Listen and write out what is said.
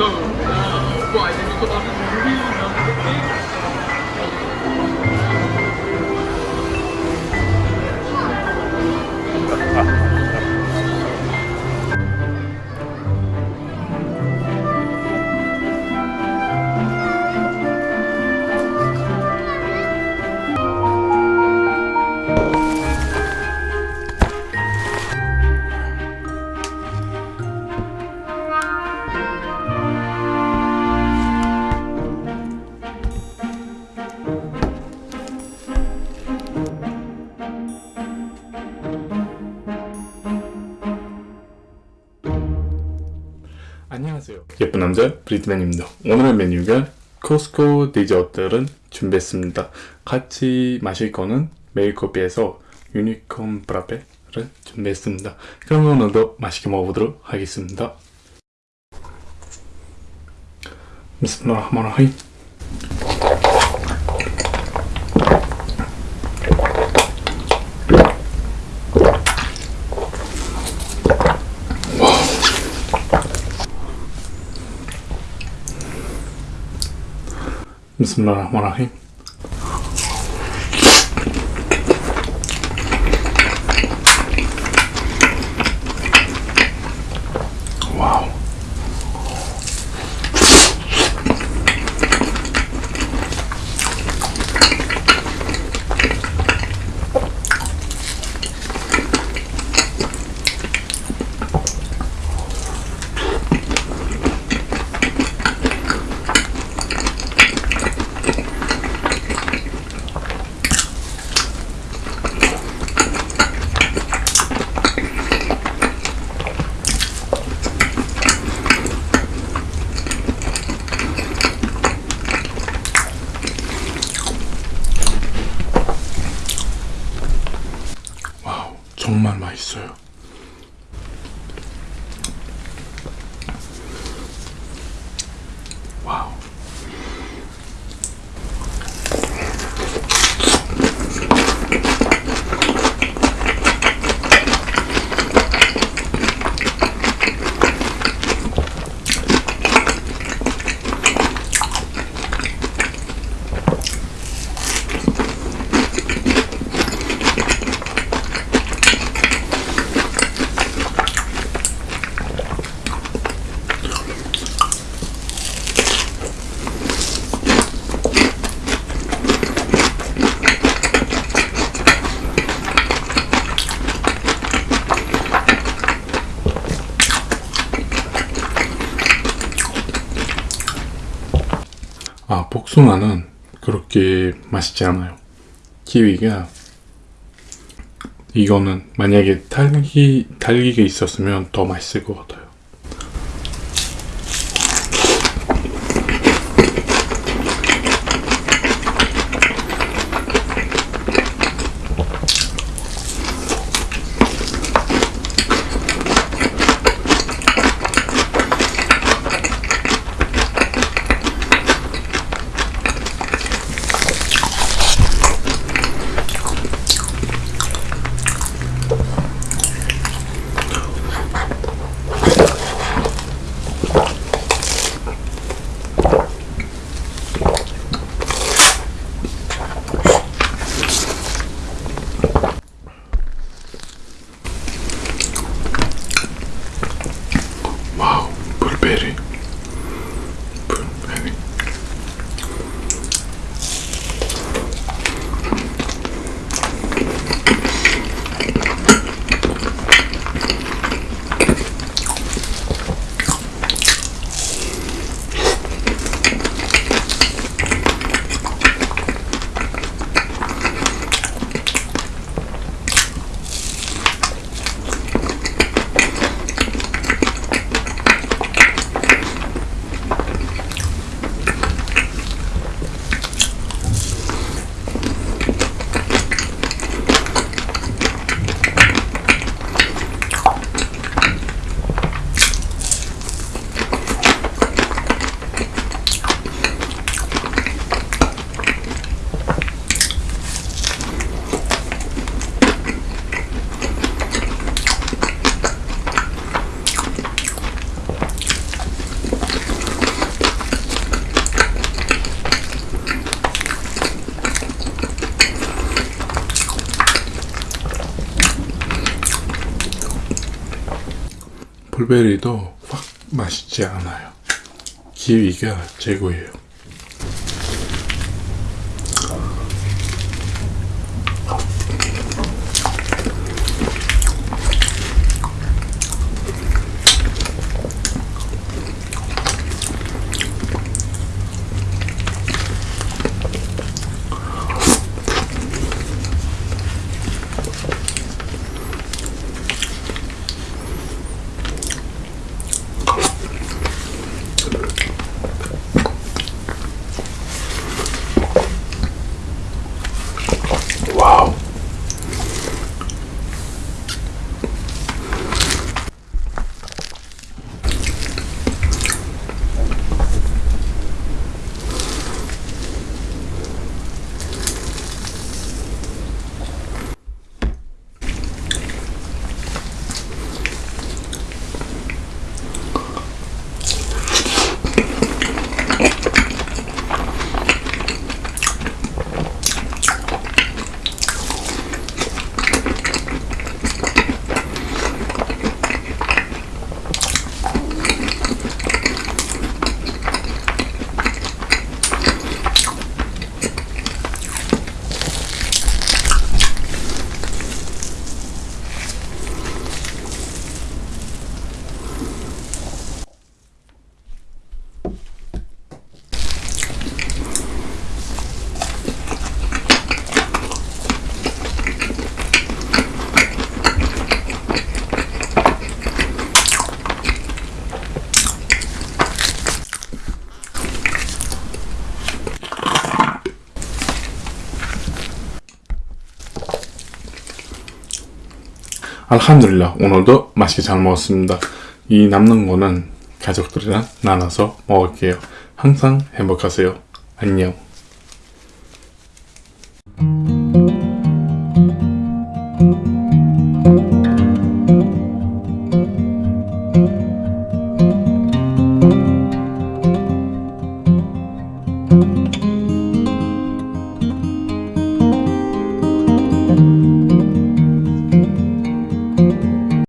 So, uh, why did you put on this real number of things? 예쁜 남자 브리트맨입니다. 오늘의 메뉴가 코스코 디저트를 준비했습니다. 같이 마실 거는 메일커피에서 유니콘 브라페를 준비했습니다. 그럼 오늘도 맛있게 먹어보도록 하겠습니다. 비스밀라흐마니르rahim 비스밀라흐 마니르rahim 정말 맛있어요. 아, 복숭아는 그렇게 맛있지 않아요. 키위가 이거는 만약에 딸기 딸기가 있었으면 더 맛있을 것 같아요. 블루베리도 확 맛있지 않아요. 키위가 최고예요. 알함드릴라 오늘도 맛있게 잘 먹었습니다. 이 남는 거는 가족들이랑 나눠서 먹을게요. 항상 행복하세요. 안녕.